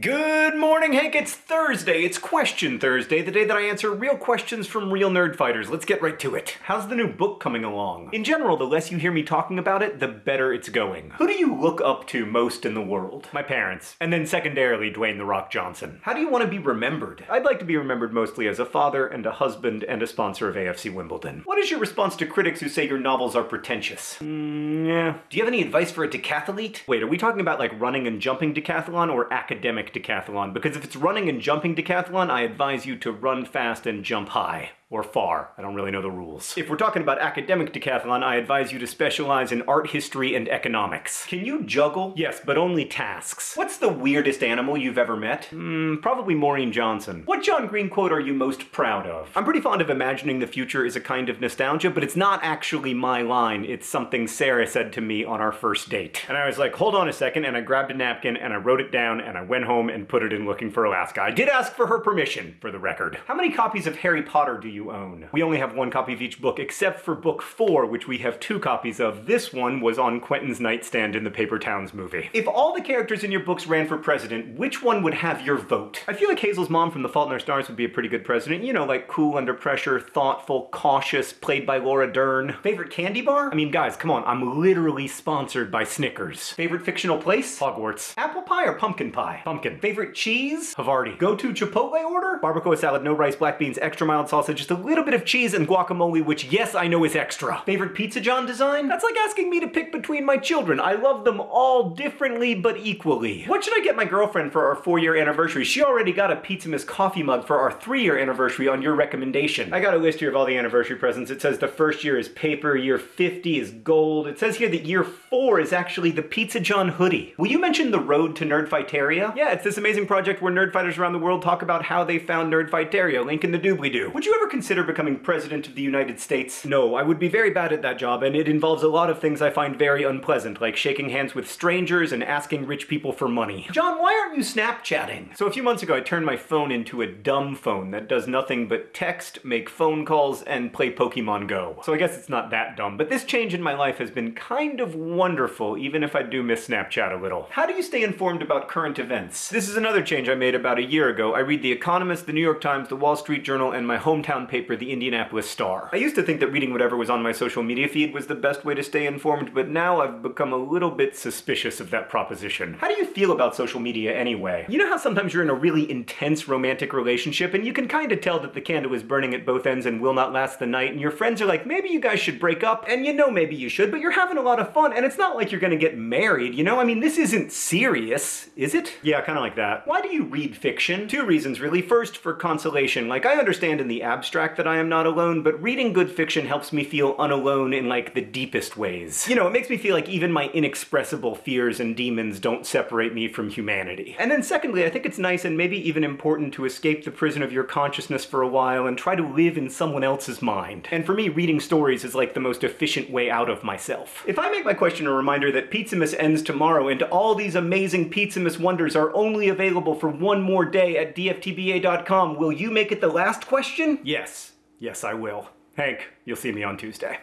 Good morning, Hank. It's Thursday. It's Question Thursday, the day that I answer real questions from real nerdfighters. Let's get right to it. How's the new book coming along? In general, the less you hear me talking about it, the better it's going. Who do you look up to most in the world? My parents. And then secondarily, Dwayne The Rock Johnson. How do you want to be remembered? I'd like to be remembered mostly as a father and a husband and a sponsor of AFC Wimbledon. What is your response to critics who say your novels are pretentious? Mm, yeah. Do you have any advice for a decathlete? Wait, are we talking about like running and jumping decathlon or academic decathlon, because if it's running and jumping decathlon, I advise you to run fast and jump high or far. I don't really know the rules. If we're talking about academic decathlon, I advise you to specialize in art history and economics. Can you juggle? Yes, but only tasks. What's the weirdest animal you've ever met? Hmm, probably Maureen Johnson. What John Green quote are you most proud of? I'm pretty fond of imagining the future is a kind of nostalgia, but it's not actually my line. It's something Sarah said to me on our first date. And I was like, hold on a second, and I grabbed a napkin and I wrote it down and I went home and put it in Looking for Alaska. I did ask for her permission, for the record. How many copies of Harry Potter do you you own. We only have one copy of each book, except for book four, which we have two copies of. This one was on Quentin's nightstand in the Paper Towns movie. If all the characters in your books ran for president, which one would have your vote? I feel like Hazel's mom from The Fault in Our Stars would be a pretty good president. You know, like cool under pressure, thoughtful, cautious, played by Laura Dern. Favorite candy bar? I mean, guys, come on, I'm literally sponsored by Snickers. Favorite fictional place? Hogwarts. Apple pie or pumpkin pie? Pumpkin. Favorite cheese? Havarti. Go-to Chipotle order? Barbacoa salad, no rice, black beans, extra mild salsa, just a little bit of cheese and guacamole, which yes, I know is extra. Favorite Pizza John design? That's like asking me to pick between my children. I love them all differently but equally. What should I get my girlfriend for our four-year anniversary? She already got a Pizzamas coffee mug for our three-year anniversary on your recommendation. I got a list here of all the anniversary presents. It says the first year is paper, year 50 is gold. It says here that year four is actually the Pizza John hoodie. Will you mention the road to Nerdfighteria? Yeah, it's this amazing project where nerdfighters around the world talk about how they found Nerdfighteria. Link in the doobly-doo. Would you ever consider becoming president of the United States? No, I would be very bad at that job, and it involves a lot of things I find very unpleasant, like shaking hands with strangers and asking rich people for money. John, why aren't you Snapchatting? So a few months ago, I turned my phone into a dumb phone that does nothing but text, make phone calls, and play Pokemon Go. So I guess it's not that dumb, but this change in my life has been kind of wonderful, even if I do miss Snapchat a little. How do you stay informed about current events? This is another change I made about a year ago. I read The Economist, The New York Times, The Wall Street Journal, and my hometown paper, The Indianapolis Star. I used to think that reading whatever was on my social media feed was the best way to stay informed, but now I've become a little bit suspicious of that proposition. How do you feel about social media anyway? You know how sometimes you're in a really intense romantic relationship and you can kind of tell that the candle is burning at both ends and will not last the night, and your friends are like, maybe you guys should break up, and you know maybe you should, but you're having a lot of fun, and it's not like you're gonna get married, you know? I mean, this isn't serious, is it? Yeah, kind of like that. Why do you read fiction? Two reasons, really. First, for consolation. Like, I understand in the abstract that I am not alone, but reading good fiction helps me feel unalone in like the deepest ways. You know, it makes me feel like even my inexpressible fears and demons don't separate me from humanity. And then secondly, I think it's nice and maybe even important to escape the prison of your consciousness for a while and try to live in someone else's mind. And for me, reading stories is like the most efficient way out of myself. If I make my question a reminder that Pizzamas ends tomorrow and all these amazing Pizzamas wonders are only available for one more day at dftba.com, will you make it the last question? Yes. Yes, I will. Hank, you'll see me on Tuesday.